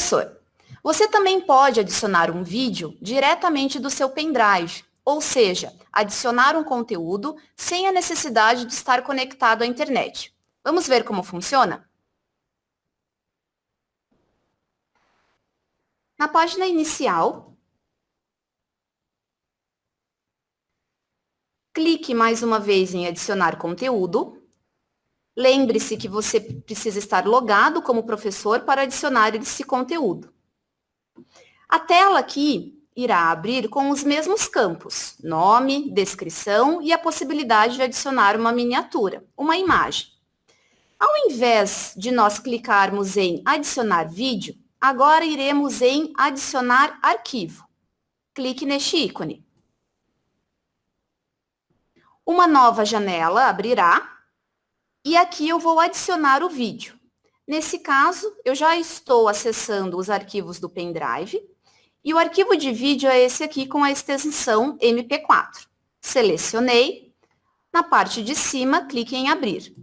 Professor, você também pode adicionar um vídeo diretamente do seu pendrive, ou seja, adicionar um conteúdo sem a necessidade de estar conectado à internet. Vamos ver como funciona? Na página inicial, clique mais uma vez em adicionar conteúdo. Lembre-se que você precisa estar logado como professor para adicionar esse conteúdo. A tela aqui irá abrir com os mesmos campos, nome, descrição e a possibilidade de adicionar uma miniatura, uma imagem. Ao invés de nós clicarmos em adicionar vídeo, agora iremos em adicionar arquivo. Clique neste ícone. Uma nova janela abrirá e aqui eu vou adicionar o vídeo. Nesse caso, eu já estou acessando os arquivos do pendrive e o arquivo de vídeo é esse aqui com a extensão MP4. Selecionei. Na parte de cima, clique em abrir.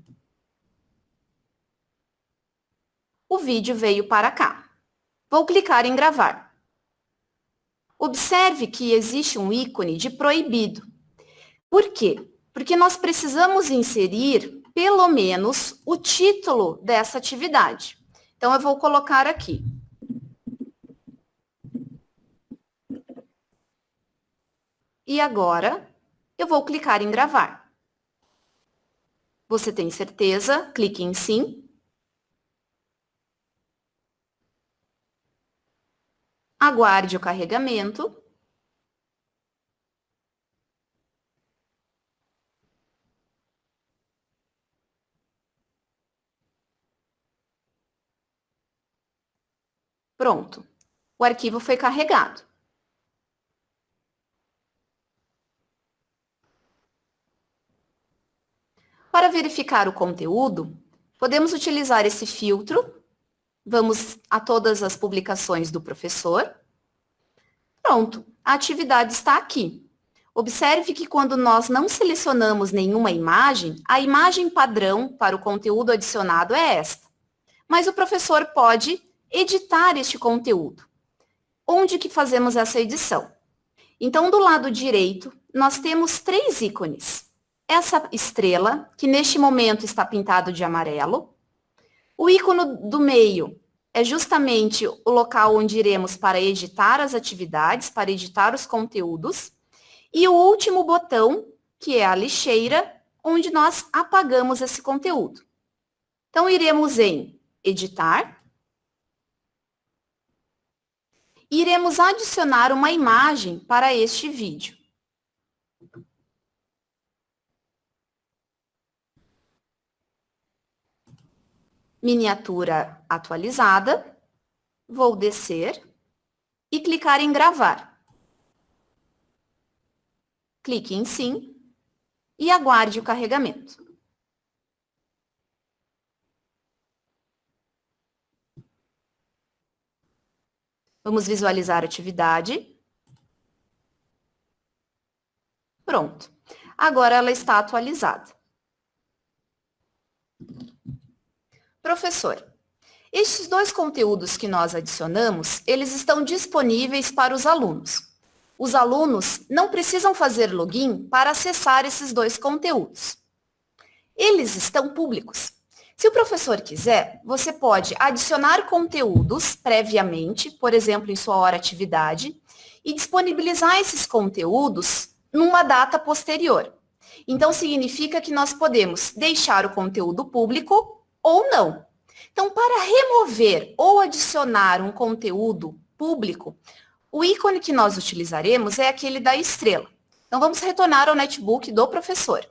O vídeo veio para cá. Vou clicar em gravar. Observe que existe um ícone de proibido. Por quê? Porque nós precisamos inserir, pelo menos, o título dessa atividade. Então, eu vou colocar aqui. E agora, eu vou clicar em gravar. Você tem certeza? Clique em sim. Aguarde o carregamento. Pronto. O arquivo foi carregado. Para verificar o conteúdo, podemos utilizar esse filtro Vamos a todas as publicações do professor. Pronto, a atividade está aqui. Observe que quando nós não selecionamos nenhuma imagem, a imagem padrão para o conteúdo adicionado é esta. Mas o professor pode editar este conteúdo. Onde que fazemos essa edição? Então, do lado direito, nós temos três ícones. Essa estrela, que neste momento está pintado de amarelo, o ícone do meio é justamente o local onde iremos para editar as atividades, para editar os conteúdos. E o último botão, que é a lixeira, onde nós apagamos esse conteúdo. Então, iremos em editar. E iremos adicionar uma imagem para este vídeo. miniatura atualizada, vou descer e clicar em gravar. Clique em sim e aguarde o carregamento. Vamos visualizar a atividade. Pronto. Agora ela está atualizada. Professor, estes dois conteúdos que nós adicionamos, eles estão disponíveis para os alunos. Os alunos não precisam fazer login para acessar esses dois conteúdos. Eles estão públicos. Se o professor quiser, você pode adicionar conteúdos previamente, por exemplo, em sua hora atividade, e disponibilizar esses conteúdos numa data posterior. Então, significa que nós podemos deixar o conteúdo público ou não. Então, para remover ou adicionar um conteúdo público, o ícone que nós utilizaremos é aquele da estrela. Então, vamos retornar ao netbook do professor.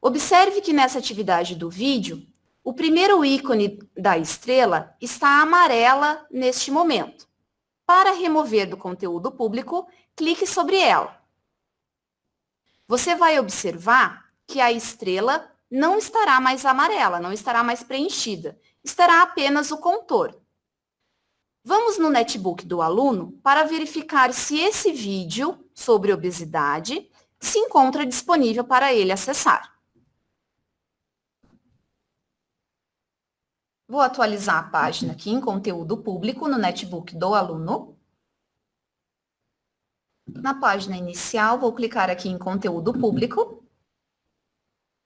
Observe que nessa atividade do vídeo, o primeiro ícone da estrela está amarela neste momento. Para remover do conteúdo público, clique sobre ela. Você vai observar que a estrela não estará mais amarela, não estará mais preenchida, estará apenas o contorno. Vamos no netbook do aluno para verificar se esse vídeo sobre obesidade se encontra disponível para ele acessar. Vou atualizar a página aqui em conteúdo público no netbook do aluno. Na página inicial, vou clicar aqui em conteúdo público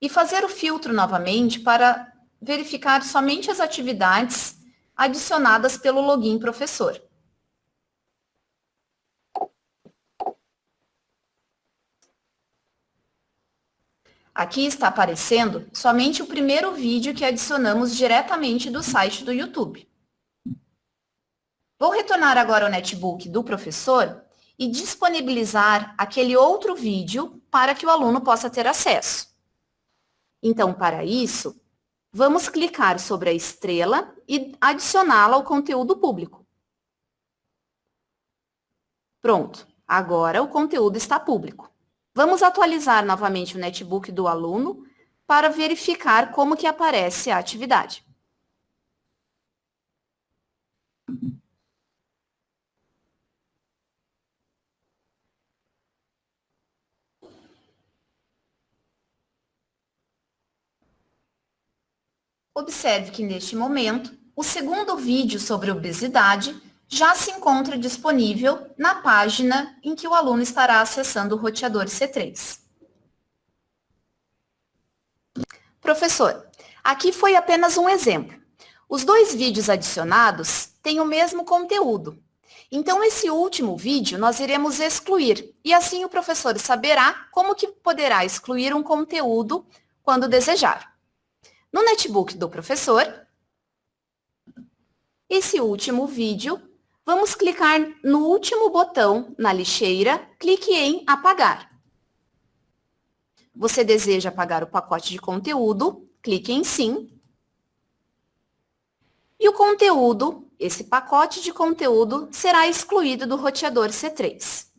e fazer o filtro novamente para verificar somente as atividades adicionadas pelo login professor. Aqui está aparecendo somente o primeiro vídeo que adicionamos diretamente do site do YouTube. Vou retornar agora ao netbook do professor e disponibilizar aquele outro vídeo para que o aluno possa ter acesso. Então, para isso, vamos clicar sobre a estrela e adicioná-la ao conteúdo público. Pronto, agora o conteúdo está público. Vamos atualizar novamente o netbook do aluno para verificar como que aparece a atividade. Observe que neste momento, o segundo vídeo sobre obesidade já se encontra disponível na página em que o aluno estará acessando o roteador C3. Professor, aqui foi apenas um exemplo. Os dois vídeos adicionados têm o mesmo conteúdo. Então, esse último vídeo nós iremos excluir, e assim o professor saberá como que poderá excluir um conteúdo quando desejar. No netbook do professor, esse último vídeo Vamos clicar no último botão na lixeira, clique em apagar. Você deseja apagar o pacote de conteúdo, clique em sim. E o conteúdo, esse pacote de conteúdo, será excluído do roteador C3.